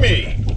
me!